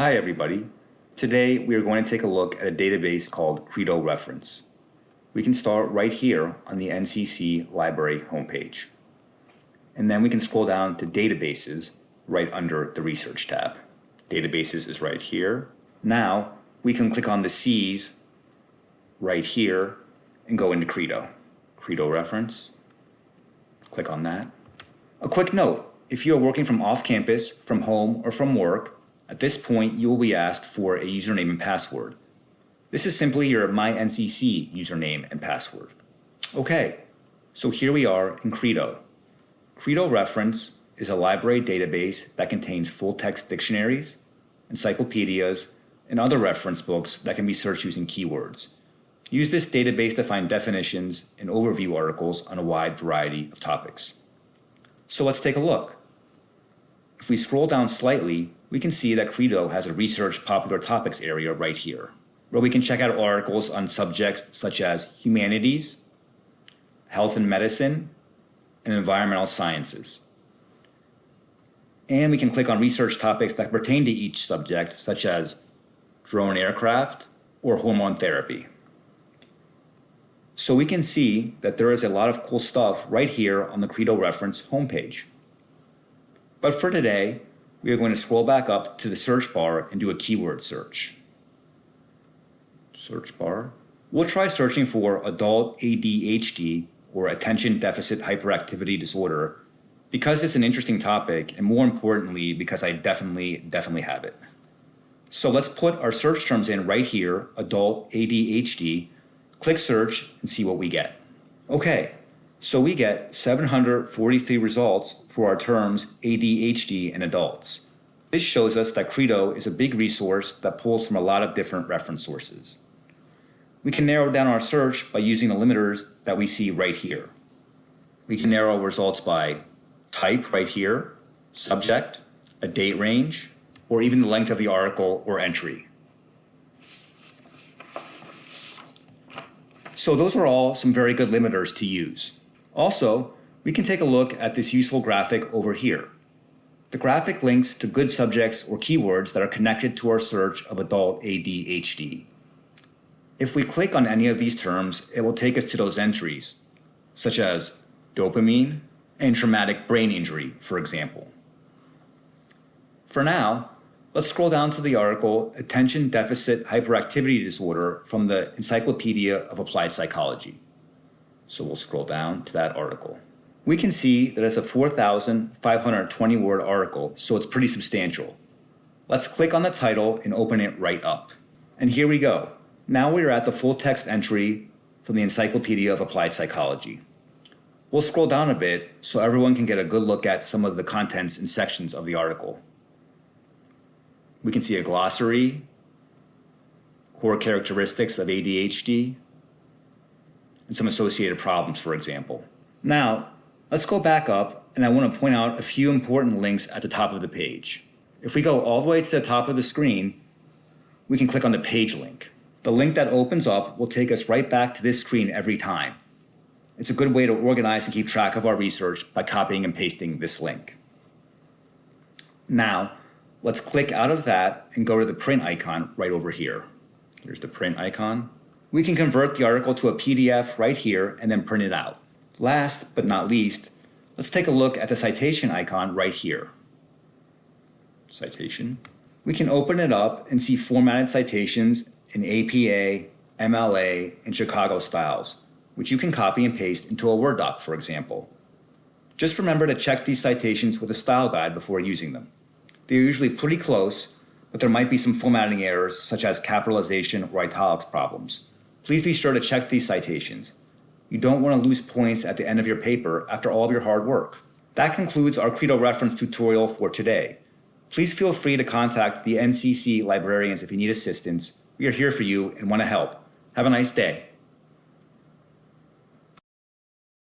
Hi everybody. Today we are going to take a look at a database called Credo Reference. We can start right here on the NCC library homepage. And then we can scroll down to Databases right under the Research tab. Databases is right here. Now we can click on the C's right here and go into Credo. Credo Reference. Click on that. A quick note, if you are working from off campus, from home, or from work, at this point, you will be asked for a username and password. This is simply your MyNCC username and password. Okay, so here we are in Credo. Credo Reference is a library database that contains full-text dictionaries, encyclopedias, and other reference books that can be searched using keywords. Use this database to find definitions and overview articles on a wide variety of topics. So let's take a look. If we scroll down slightly, we can see that Credo has a research popular topics area right here, where we can check out articles on subjects such as humanities, health and medicine, and environmental sciences. And we can click on research topics that pertain to each subject, such as drone aircraft or hormone therapy. So we can see that there is a lot of cool stuff right here on the Credo reference homepage. But for today, we are going to scroll back up to the search bar and do a keyword search. Search bar. We'll try searching for adult ADHD or attention deficit hyperactivity disorder because it's an interesting topic and more importantly because I definitely, definitely have it. So let's put our search terms in right here, adult ADHD, click search and see what we get. Okay, so we get 743 results for our terms ADHD in adults. This shows us that Credo is a big resource that pulls from a lot of different reference sources. We can narrow down our search by using the limiters that we see right here. We can narrow results by type right here, subject, a date range, or even the length of the article or entry. So those are all some very good limiters to use. Also, we can take a look at this useful graphic over here. The graphic links to good subjects or keywords that are connected to our search of adult ADHD. If we click on any of these terms, it will take us to those entries, such as dopamine and traumatic brain injury, for example. For now, let's scroll down to the article Attention Deficit Hyperactivity Disorder from the Encyclopedia of Applied Psychology. So we'll scroll down to that article. We can see that it's a 4,520 word article, so it's pretty substantial. Let's click on the title and open it right up. And here we go. Now we are at the full text entry from the Encyclopedia of Applied Psychology. We'll scroll down a bit so everyone can get a good look at some of the contents and sections of the article. We can see a glossary, core characteristics of ADHD, and some associated problems, for example. Now, let's go back up and I want to point out a few important links at the top of the page. If we go all the way to the top of the screen, we can click on the page link. The link that opens up will take us right back to this screen every time. It's a good way to organize and keep track of our research by copying and pasting this link. Now, let's click out of that and go to the print icon right over here. Here's the print icon we can convert the article to a PDF right here and then print it out. Last but not least, let's take a look at the citation icon right here. Citation. We can open it up and see formatted citations in APA, MLA, and Chicago styles, which you can copy and paste into a Word doc, for example. Just remember to check these citations with a style guide before using them. They're usually pretty close, but there might be some formatting errors such as capitalization or italics problems. Please be sure to check these citations. You don't want to lose points at the end of your paper after all of your hard work. That concludes our Credo reference tutorial for today. Please feel free to contact the NCC librarians if you need assistance. We are here for you and want to help. Have a nice day.